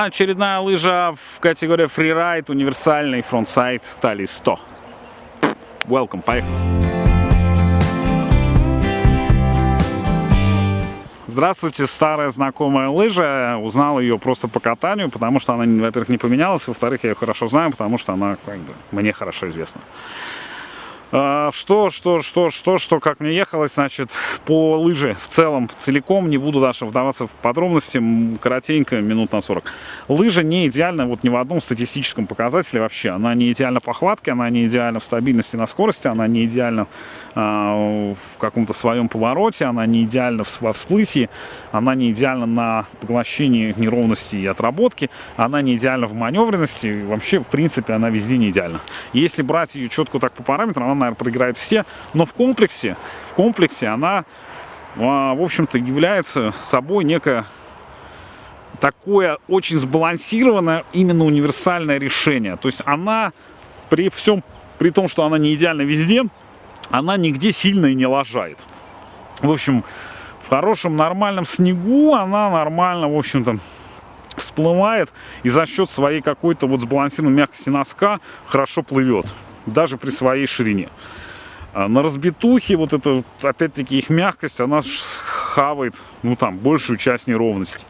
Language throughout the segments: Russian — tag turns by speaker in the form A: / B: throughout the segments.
A: Очередная лыжа в категории фрирайд, универсальный frontside Тали 100. Welcome, поехали. Здравствуйте, старая знакомая лыжа. Узнал ее просто по катанию, потому что она, во-первых, не поменялась, во-вторых, я ее хорошо знаю, потому что она как бы, мне хорошо известна. А, что, что, что, что, что, как мне ехалось, значит, по лыже в целом, целиком, не буду даже вдаваться в подробности, коротенько, минут на 40. Лыжа не идеальна вот ни в одном статистическом показателе вообще. Она не идеальна по хватке, она не идеальна в стабильности на скорости, она не идеальна э, в каком-то своем повороте, она не идеальна во всплытии, она не идеальна на поглощении неровности и отработки, она не идеальна в маневренности, вообще, в принципе, она везде не идеальна. Если брать ее четко так по параметрам, она наверное, проиграет все. Но в комплексе, в комплексе она, а, в общем-то, является собой некое такое очень сбалансированное, именно универсальное решение. То есть она при всем, при том, что она не идеальна везде, она нигде сильно и не лажает. В общем, в хорошем нормальном снегу она нормально, в общем-то, всплывает и за счет своей какой-то вот сбалансированной мягкости носка хорошо плывет даже при своей ширине. А на разбитухе вот это, опять-таки, их мягкость, она хавает, ну там, большую часть неровности.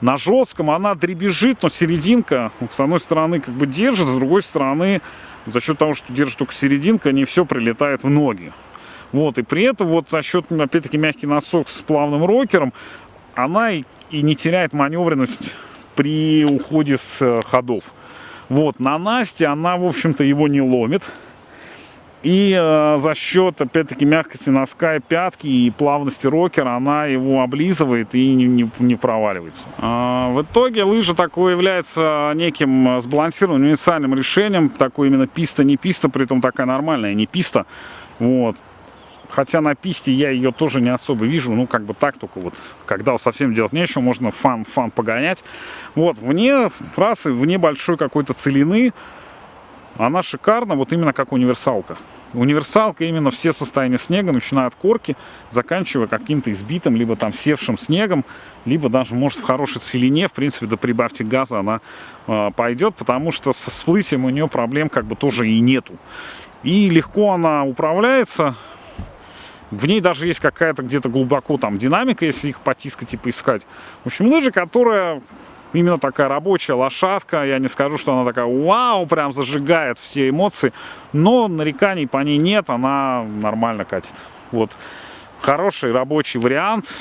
A: На жестком она дребезжит, но серединка, с одной стороны, как бы держит, с другой стороны, за счет того, что держит только серединка, не все прилетает в ноги. Вот, и при этом, вот за счет, опять-таки, мягкий носок с плавным рокером, она и, и не теряет маневренность при уходе с э, ходов. Вот, на насте она, в общем-то, его не ломит. И э, за счет, опять-таки, мягкости носка и пятки и плавности рокера она его облизывает и не, не, не проваливается. А, в итоге лыжа такой является неким сбалансированным универсальным решением. Такой именно писта, не писта, при этом такая нормальная, не писта. Вот. Хотя на писте я ее тоже не особо вижу. Ну, как бы так только вот, когда совсем делать нечего, можно fun-fun погонять. Вот, вне фразы, вне большой какой-то целины, она шикарна, вот именно как универсалка. Универсалка именно все состояния снега, начиная от корки, заканчивая каким-то избитым, либо там севшим снегом, либо даже, может, в хорошей целине, в принципе, до прибавьте газа она э, пойдет, потому что со всплытием у нее проблем как бы тоже и нету. И легко она управляется, в ней даже есть какая-то где-то глубоко там динамика, если их потискать и поискать. В общем, лыжа, которая именно такая рабочая лошадка. Я не скажу, что она такая вау, прям зажигает все эмоции. Но нареканий по ней нет, она нормально катит. Вот. Хороший рабочий вариант.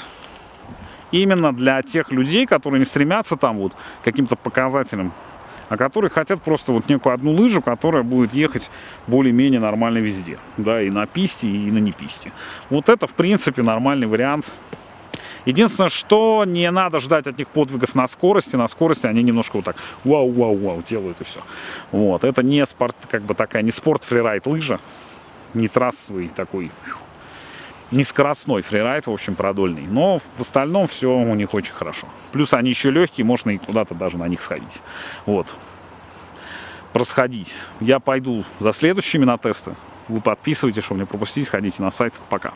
A: Именно для тех людей, которые не стремятся там вот каким-то показателям а которые хотят просто вот некую одну лыжу, которая будет ехать более-менее нормально везде. Да, и на писте, и на неписте. Вот это, в принципе, нормальный вариант. Единственное, что не надо ждать от них подвигов на скорости. На скорости они немножко вот так вау-вау-вау делают и все. Вот, это не спорт, как бы такая, не спорт фрирайд лыжа, не трассовый такой не скоростной фрирайд, в общем, продольный. Но в остальном все у них очень хорошо. Плюс они еще легкие, можно и куда-то даже на них сходить. Вот. Просходить. Я пойду за следующими на тесты. Вы подписывайтесь, чтобы не пропустить. Ходите на сайт. Пока.